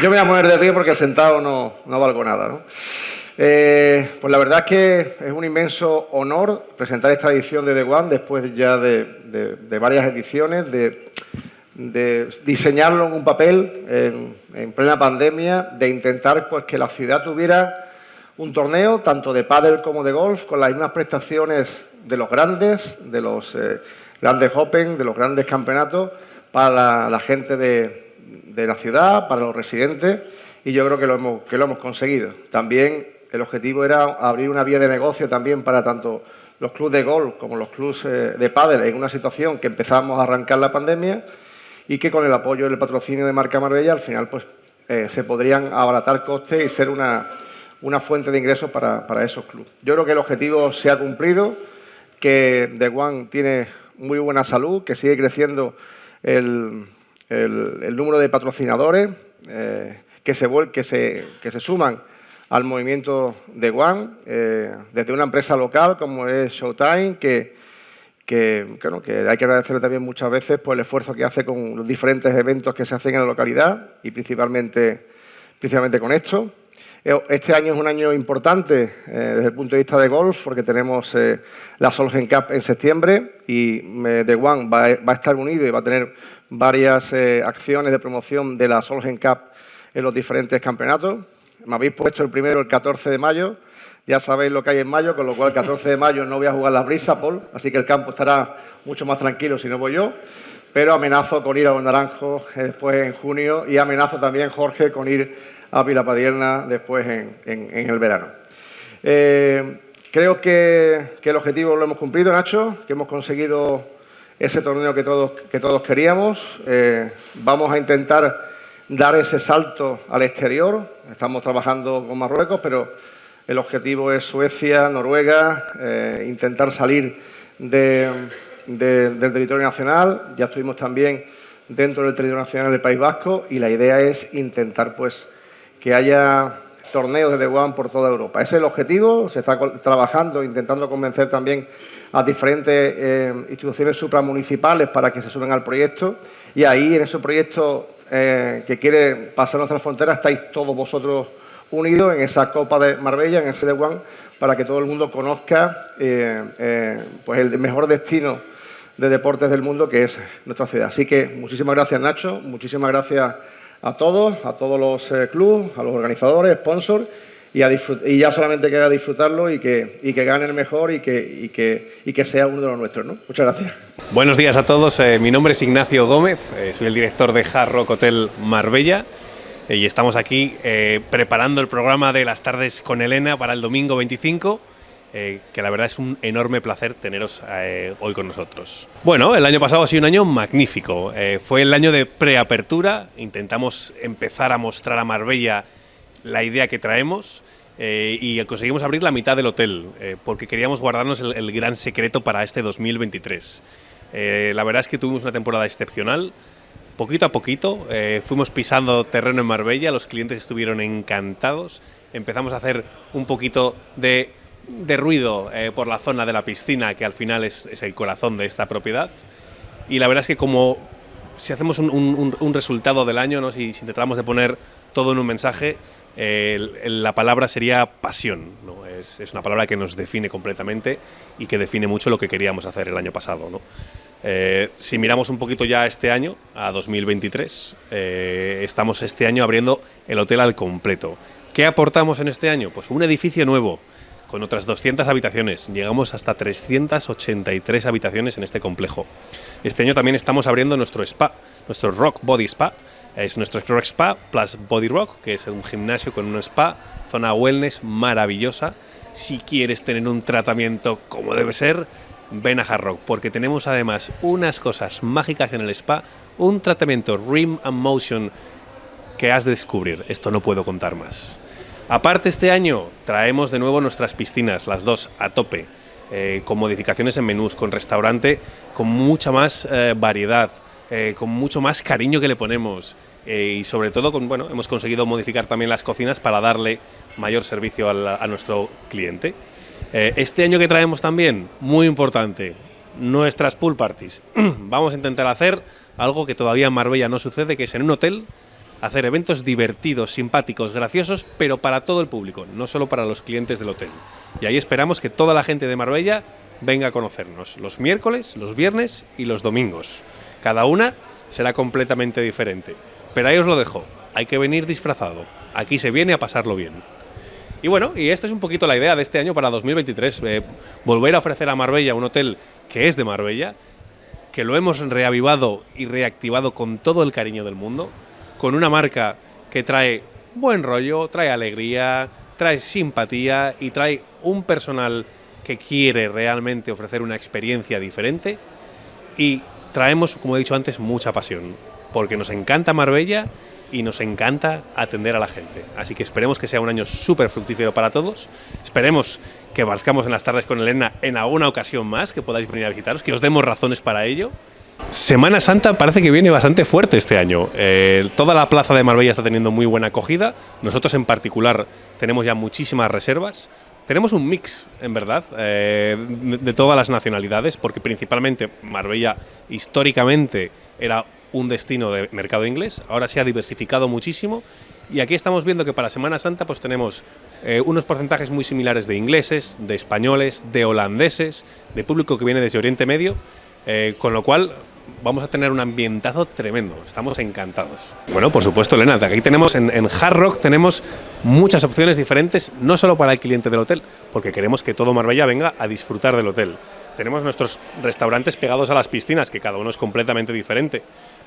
Yo me voy a mover de pie porque sentado no, no valgo nada. ¿no? Eh, pues la verdad es que es un inmenso honor presentar esta edición de The One después ya de, varias ediciones, de, diseñarlo en un papel en, plena pandemia, de intentar pues, que la ciudad tuviera un torneo tanto de pádel como de golf con las mismas prestaciones de los grandes, de los eh, grandes Open, de los grandes campeonatos para la, gente de, de, la ciudad, para los residentes y yo creo que lo hemos, que lo hemos conseguido. También el objetivo era abrir una vía de negocio también para tanto los clubes de golf como los clubes eh, de pádel en una situación que empezamos a arrancar la pandemia y que con el apoyo del patrocinio de Marca Marbella al final pues eh, se podrían abaratar costes y ser una, fuente de ingresos para, esos clubes. Yo creo que el objetivo se ha cumplido, que The One tiene muy buena salud, que sigue creciendo el, número de patrocinadores eh, que, se, que, se, que se suman al movimiento de One, eh, desde una empresa local como es Showtime, que, que, hay que agradecerle también muchas veces por el esfuerzo que hace con los diferentes eventos que se hacen en la localidad y principalmente, principalmente con esto. Eh, este año es un año importante eh, desde el punto de vista de golf porque tenemos la Solgen Cup en septiembre y The One va, va, a estar unido y va a tener varias acciones de promoción de la Solgen Cup en los diferentes campeonatos. Me habéis puesto el primero el 14 de mayo, ya sabéis lo que hay en mayo, con lo cual el 14 de mayo no voy a jugar la brisa, Paul, así que el campo estará mucho más tranquilo si no voy yo, pero amenazo con ir a eh, después en junio y amenazo también, Jorge, con ir a Pilapadierna después en, el verano. Eh, creo que, el objetivo lo hemos cumplido, Nacho, que hemos conseguido ese torneo que todos, que todos queríamos. Eh, vamos a intentar dar ese salto al exterior. Estamos trabajando con Marruecos, pero el objetivo es Suecia, Noruega, eh, intentar salir del territorio nacional. Ya estuvimos también dentro del territorio nacional del País Vasco y la idea es intentar pues, que haya torneos de One por toda Europa. Ese es el objetivo, se está trabajando, intentando convencer también a diferentes eh, instituciones supramunicipales para que se sumen al proyecto y ahí en ese proyecto eh, que quiere pasar nuestras fronteras, estáis todos vosotros unidos en esa Copa de Marbella, en el de para que todo el mundo conozca eh, pues el mejor destino de deportes del mundo que es nuestra ciudad. Así que muchísimas gracias Nacho, muchísimas gracias a todos, a todos los clubes, a los organizadores, sponsors y, ya solamente queda disfrutarlo y que, y que mejor y que, que, que sea uno de los nuestros. ¿no? Muchas gracias. Buenos días a todos, eh, mi nombre es Ignacio Gómez, eh, soy el director de Hard Rock Hotel Marbella eh, y estamos aquí preparando el programa de las tardes con Elena para el domingo 25. Que la verdad es un enorme placer teneros hoy con nosotros. Bueno, el año pasado ha sido un año magnífico. fue el año de preapertura. Intentamos empezar a mostrar a Marbella la idea que traemos eh, y conseguimos abrir la mitad del hotel eh, porque queríamos guardarnos el, gran secreto para este 2023. Eh, la verdad es que tuvimos una temporada excepcional. Poquito a poquito fuimos pisando terreno en Marbella, los clientes estuvieron encantados. Empezamos a hacer un poquito de, ruido por la zona de la piscina, que al final es, el corazón de esta propiedad. Y la verdad es que como si hacemos un, resultado del año, ¿no? si, si tratamos de poner todo en un mensaje, la palabra sería pasión. ¿no? Es, una palabra que nos define completamente y que define mucho lo que queríamos hacer el año pasado. ¿no? Eh, si miramos un poquito ya este año, a 2023, eh, estamos este año abriendo el hotel al completo. ¿Qué aportamos en este año? Pues un edificio nuevo, con otras 200 habitaciones. Llegamos hasta 383 habitaciones en este complejo. Este año también estamos abriendo nuestro spa, nuestro Rock Body Spa, es nuestro Rock Spa plus Body Rock, que es un gimnasio con un spa, zona wellness maravillosa. Si quieres tener un tratamiento como debe ser, ven a Hard Rock, porque tenemos además unas cosas mágicas en el spa, un tratamiento Rim and Motion que has de descubrir. Esto no puedo contar más. Aparte, este año traemos de nuevo nuestras piscinas, las dos a tope, eh, con modificaciones en menús, con restaurante, con mucha más eh, variedad, eh, con mucho más cariño que le ponemos. Y sobre todo con, bueno, hemos conseguido modificar también las cocinas para darle mayor servicio a, nuestro cliente. Este año que traemos también, muy importante, nuestras pool parties. Vamos a intentar hacer algo que todavía en Marbella no sucede, que es en un hotel hacer eventos divertidos, simpáticos, graciosos, pero para todo el público, no solo para los clientes del hotel. Y ahí esperamos que toda la gente de Marbella venga a conocernos, los miércoles, los viernes y los domingos. Cada una será completamente diferente. Pero ahí os lo dejo, hay que venir disfrazado. Aquí se viene a pasarlo bien. Y bueno, y esta es un poquito la idea de este año para 2023, eh, volver a ofrecer a Marbella un hotel que es de Marbella, que lo hemos reavivado y reactivado con todo el cariño del mundo, con una marca que trae buen rollo, trae alegría, trae simpatía y trae un personal que quiere realmente ofrecer una experiencia diferente y traemos, como he dicho antes, mucha pasión, porque nos encanta Marbella y nos encanta atender a la gente. Así que esperemos que sea un año súper fructífero para todos. Esperemos que marcamos en las tardes con Elena en alguna ocasión más, que podáis venir a visitaros, que os demos razones para ello. Semana Santa parece que viene bastante fuerte este año. Eh, toda la plaza de Marbella está teniendo muy buena acogida. Nosotros en particular tenemos ya muchísimas reservas. Tenemos un mix, en verdad, eh, de todas las nacionalidades, porque principalmente Marbella históricamente era un destino de mercado inglés, ahora se ha diversificado muchísimo y aquí estamos viendo que para Semana Santa pues tenemos eh, unos porcentajes muy similares de ingleses, de españoles, de holandeses, de público que viene desde Oriente Medio, con lo cual vamos a tener un ambientazo tremendo, estamos encantados. Bueno, por supuesto, Elena, aquí tenemos en, en, Hard Rock tenemos muchas opciones diferentes, no solo para el cliente del hotel, porque queremos que todo Marbella venga a disfrutar del hotel. Tenemos nuestros restaurantes pegados a las piscinas, que cada uno es completamente diferente.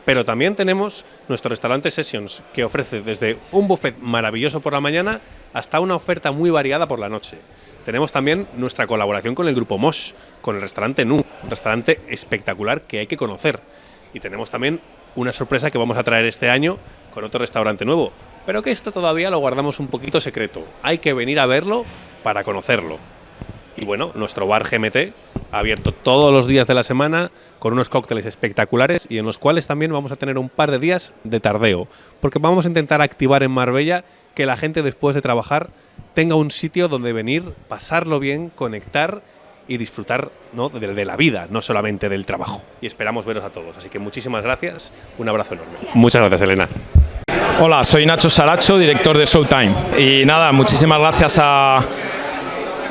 Pero también tenemos nuestro restaurante Sessions, que ofrece desde un buffet maravilloso por la mañana hasta una oferta muy variada por la noche. Tenemos también nuestra colaboración con el grupo Mosh, con el restaurante Nu, un restaurante espectacular que hay que conocer. Y tenemos también una sorpresa que vamos a traer este año con otro restaurante nuevo, pero que esto todavía lo guardamos un poquito secreto. Hay que venir a verlo para conocerlo. Y bueno, nuestro bar GMT abierto todos los días de la semana con unos cócteles espectaculares y en los cuales también vamos a tener un par de días de tardeo, porque vamos a intentar activar en Marbella que la gente después de trabajar tenga un sitio donde venir, pasarlo bien, conectar y disfrutar ¿no? de, de, la vida, no solamente del trabajo. Y esperamos veros a todos. Así que muchísimas gracias, un abrazo enorme. Muchas gracias, Elena. Hola, soy Nacho Saracho, director de Showtime. Y nada, muchísimas gracias a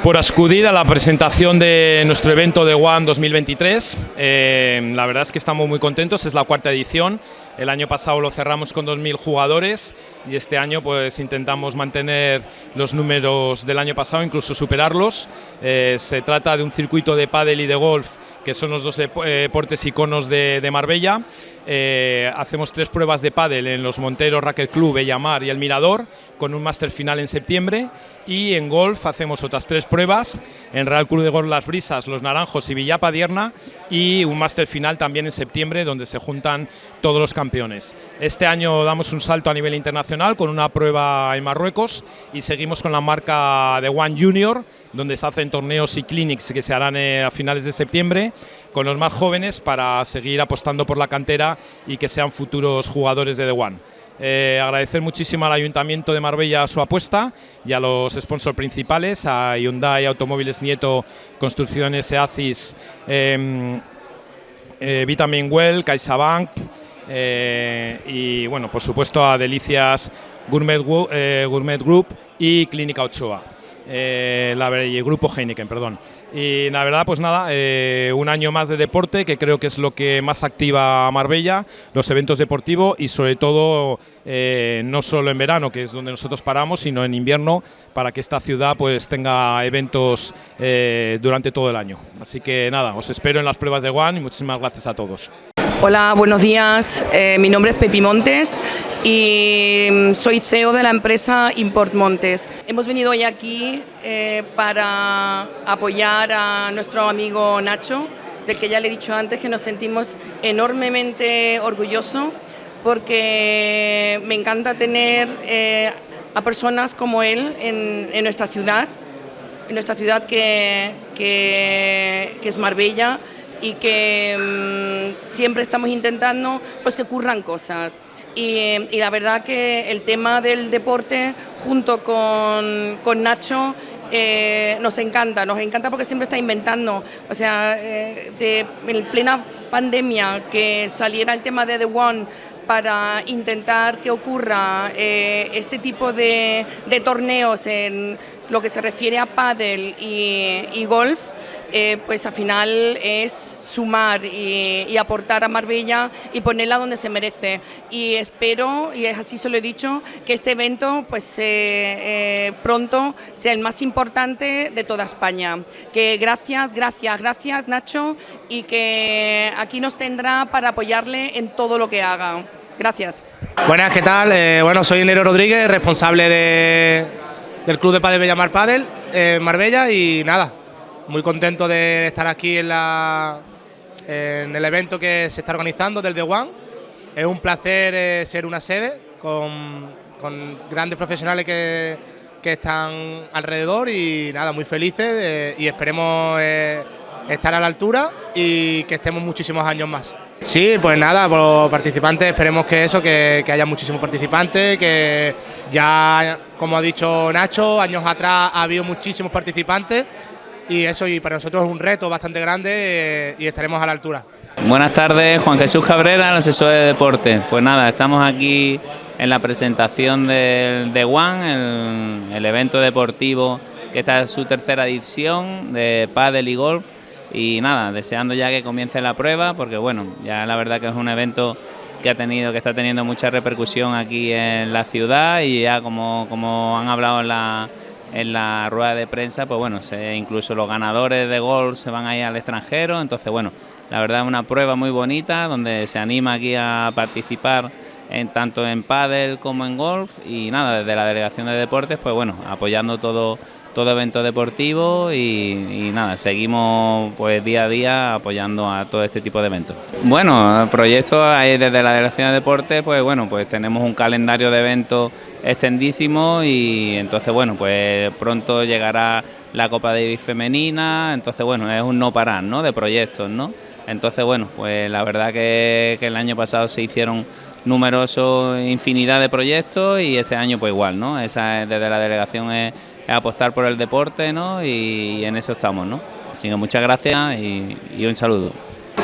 por acudir a la presentación de nuestro evento de One 2023. Eh, la verdad es que estamos muy contentos, es la cuarta edición. El año pasado lo cerramos con 2.000 jugadores y este año pues intentamos mantener los números del año pasado, incluso superarlos. Eh, se trata de un circuito de pádel y de golf que son los dos eh, deportes iconos de, de Marbella. Eh, hacemos tres pruebas de pádel en los Monteros Racket Club, Bellamar y El Mirador, con un máster final en septiembre. Y en golf hacemos otras tres pruebas, en Real Club de Golf Las Brisas, Los Naranjos y Villapa Dierna, y un máster final también en septiembre, donde se juntan todos los campeones. Este año damos un salto a nivel internacional con una prueba en Marruecos y seguimos con la marca de One Junior, donde se hacen torneos y clinics que se harán eh, a finales de septiembre con los más jóvenes para seguir apostando por la cantera y que sean futuros jugadores de The One. Eh, agradecer muchísimo al Ayuntamiento de Marbella su apuesta y a los sponsors principales, a Hyundai Automóviles Nieto, Construcciones EACIS, eh, eh, Vitamin Well, CaixaBank eh, y bueno, por supuesto a Delicias Gourmet, Group y Clínica Ochoa. La, grupo Heineken, perdón. Y la verdad, pues nada, eh, un año más de deporte, que creo que es lo que más activa a Marbella, los eventos deportivos y sobre todo eh, no solo en verano, que es donde nosotros paramos, sino en invierno, para que esta ciudad pues tenga eventos eh, durante todo el año. Así que nada, os espero en las pruebas de One y muchísimas gracias a todos. Hola, buenos días. Mi nombre es Pepi Montes y mm, soy CEO de la empresa Import Montes. Hemos venido hoy aquí eh, para apoyar a nuestro amigo Nacho, del que ya le he dicho antes que nos sentimos enormemente orgullosos porque me encanta tener eh, a personas como él en, nuestra ciudad, en nuestra ciudad que, es Marbella y que mmm, siempre estamos intentando pues que ocurran cosas. Y, y, la verdad que el tema del deporte junto con, con Nacho eh, nos encanta, nos encanta porque siempre está inventando, o sea, eh, de, en plena pandemia que saliera el tema de The One para intentar que ocurra eh, este tipo de, de torneos en lo que se refiere a pádel y, golf, eh, pues al final es sumar y, aportar a Marbella y ponerla donde se merece. Y espero, y así se lo he dicho, que este evento pues eh, pronto sea el más importante de toda España. Que gracias, gracias, gracias Nacho y que aquí nos tendrá para apoyarle en todo lo que haga. Gracias. Buenas, ¿qué tal? Eh, bueno, soy Nero Rodríguez, responsable de, del Club de Padel Bellamar Marbella y nada, muy contento de estar aquí en, la, en el evento que se está organizando del The One. Es un placer eh, ser una sede con, grandes profesionales que, están alrededor y nada, muy felices eh, y esperemos eh, estar a la altura y que estemos muchísimos años más. Sí, pues nada, por los participantes esperemos que eso, que, que haya muchísimos participantes, que ya, como ha dicho Nacho, años atrás ha habido muchísimos participantes y eso y para nosotros es un reto bastante grande eh, y estaremos a la altura. Buenas tardes, Juan Jesús Cabrera, el asesor de deporte. Pues nada, estamos aquí en la presentación del de One, el, evento deportivo que está en su tercera edición de pádel y golf y nada, deseando ya que comience la prueba porque bueno, ya la verdad que es un evento que ha tenido, que está teniendo mucha repercusión aquí en la ciudad y ya como, como han hablado en la, en la rueda de prensa, pues bueno, incluso los ganadores de golf se van a ir al extranjero, entonces bueno, la verdad es una prueba muy bonita donde se anima aquí a participar en tanto en pádel como en golf. Y nada, desde la delegación de deportes, pues bueno, apoyando todo todo evento deportivo y, nada, seguimos pues día a día apoyando a todo este tipo de eventos. Bueno, proyectos desde la Dirección de Deportes, pues bueno, pues tenemos un calendario de eventos extendísimo y entonces bueno, pues pronto llegará la Copa Davis femenina, entonces bueno, es un no parar, ¿no? De proyectos, ¿no? Entonces bueno, pues la verdad que, que el año pasado se hicieron numerosos infinidad de proyectos y este año pues igual, ¿no? Esa desde la delegación es apostar por el deporte ¿no? y, en eso estamos. ¿no? Así que muchas gracias y, un saludo.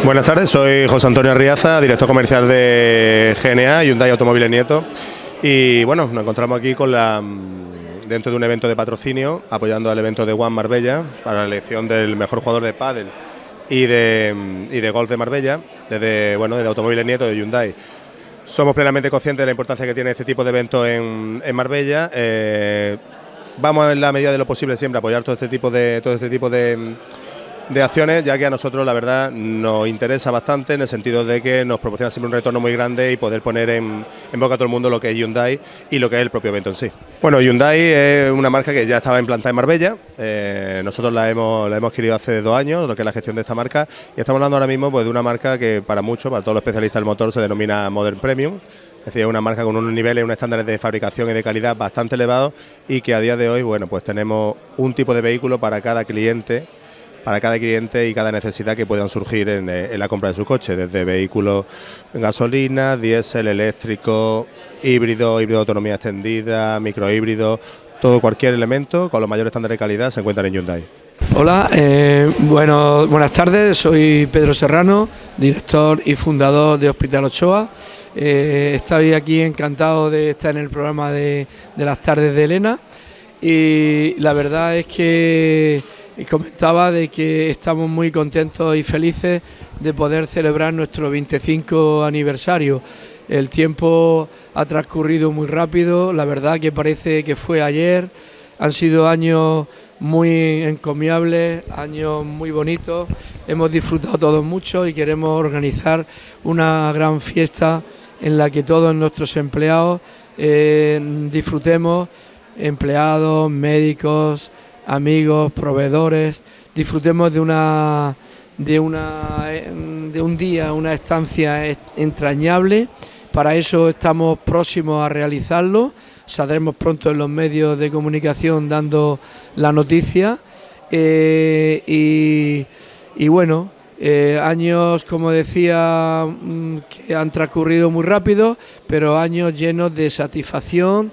Buenas tardes, soy José Antonio Arriaza, director comercial de GNA, Hyundai Automóviles Nieto. Y bueno, nos encontramos aquí mm, dentro de un evento de patrocinio, apoyando al evento de Juan Marbella para la elección del mejor jugador de pádel y de, mm, y de golf de Marbella, desde, bueno, de Automóviles Nieto de Hyundai. Somos plenamente conscientes de la importancia que tiene este tipo de eventos en, en Marbella. Eh, vamos en la medida de lo posible siempre a apoyar todo este tipo de todo este tipo de, acciones, ya que a nosotros la verdad nos interesa bastante en el sentido de que nos proporciona siempre un retorno muy grande y poder poner en, boca a todo el mundo lo que es Hyundai y lo que es el propio evento en sí. Bueno, Hyundai es una marca que ya estaba implantada en Marbella, eh, nosotros la hemos, la hemos adquirido hace dos años, lo que es la gestión de esta marca, y estamos hablando ahora mismo pues, de una marca que para muchos, para todos los especialistas del motor, se denomina Modern Premium. Es decir, es una marca con unos niveles, unos estándares de fabricación y de calidad bastante elevados y que a día de hoy, bueno, pues tenemos un tipo de vehículo para cada cliente, para cada cliente y cada necesidad que puedan surgir en, eh, la compra de su coche, desde vehículos gasolina, diésel, eléctrico, híbrido, híbrido de autonomía extendida, microhíbrido, todo cualquier elemento con los mayores estándares de calidad se encuentra en Hyundai. Hola, eh, bueno, buenas tardes, soy Pedro Serrano, director y fundador de Hospital Ochoa. Eh, estoy aquí encantado de estar en el programa de, las tardes de Elena y la verdad es que comentaba de que estamos muy contentos y felices de poder celebrar nuestro 25 aniversario. El tiempo ha transcurrido muy rápido, la verdad que parece que fue ayer, han sido años muy encomiables, años muy bonitos, hemos disfrutado todos mucho y queremos organizar una gran fiesta en la que todos nuestros empleados eh, disfrutemos, empleados, médicos, amigos, proveedores, disfrutemos de una de una de un día, una estancia entrañable. Para eso estamos próximos a realizarlo saldremos pronto en los medios de comunicación dando la noticia. Eh, y, bueno, eh, años, como decía, mm, que han transcurrido muy rápido, pero años llenos de satisfacción,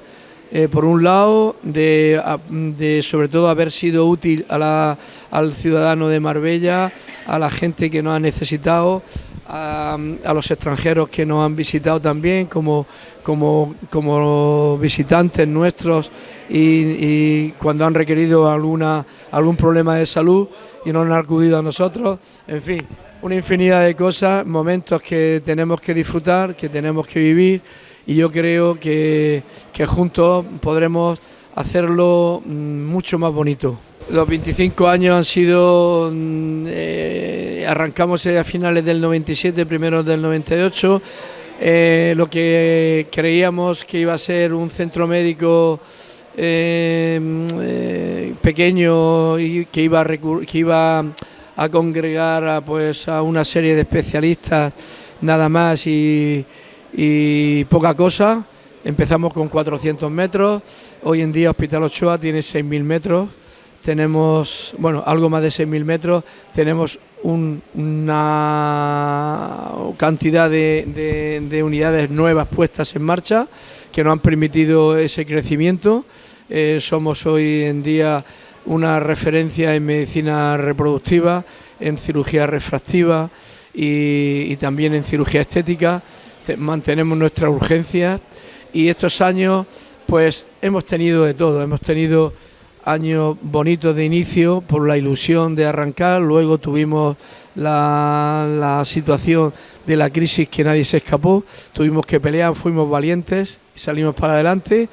eh, por un lado, de, sobre todo haber sido útil al ciudadano de Marbella, a la gente que nos ha necesitado, a, los extranjeros que nos han visitado también como, como, como visitantes nuestros y, cuando han requerido alguna, algún problema de salud y no han acudido a nosotros. En fin, una infinidad de cosas, momentos que tenemos que disfrutar, que tenemos que vivir y yo creo que, que juntos podremos hacerlo mm, mucho más bonito. Los 25 años han sido, mm, eh, arrancamos a finales del 97, primeros del 98, eh, lo que creíamos que iba a ser un centro médico eh, mm, pequeño y que iba a, que iba a congregar a, pues, a una serie de especialistas nada más y, y poca cosa. Empezamos con 400 metros, hoy en día Hospital Ochoa tiene 6.000 metros tenemos, bueno, algo más de 6.000 metros, tenemos una cantidad de, unidades nuevas puestas en marcha que nos han permitido ese crecimiento. Eh, somos hoy en día una referencia en medicina reproductiva, en cirugía refractiva y, también en cirugía estética. Mantenemos nuestra urgencia y estos años pues hemos tenido de todo, hemos tenido años bonitos de inicio por la ilusión de arrancar, luego tuvimos la, situación de la crisis que nadie se escapó, tuvimos que pelear, fuimos valientes salimos para adelante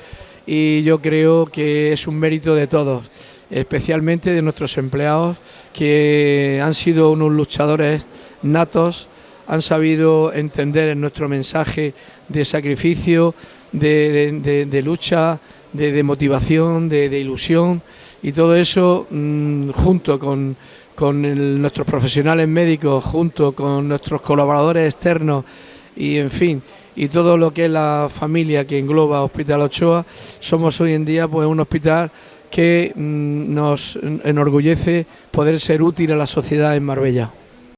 y yo creo que es un mérito de todos, especialmente de nuestros empleados que han sido unos luchadores natos, han sabido entender nuestro mensaje de sacrificio, de lucha, de, motivación, de, ilusión y todo eso mm, junto con, nuestros profesionales médicos, junto con nuestros colaboradores externos y en fin, y todo lo que es la familia que engloba Hospital Ochoa, somos hoy en día pues un hospital que mm, nos enorgullece poder ser útil a la sociedad en Marbella.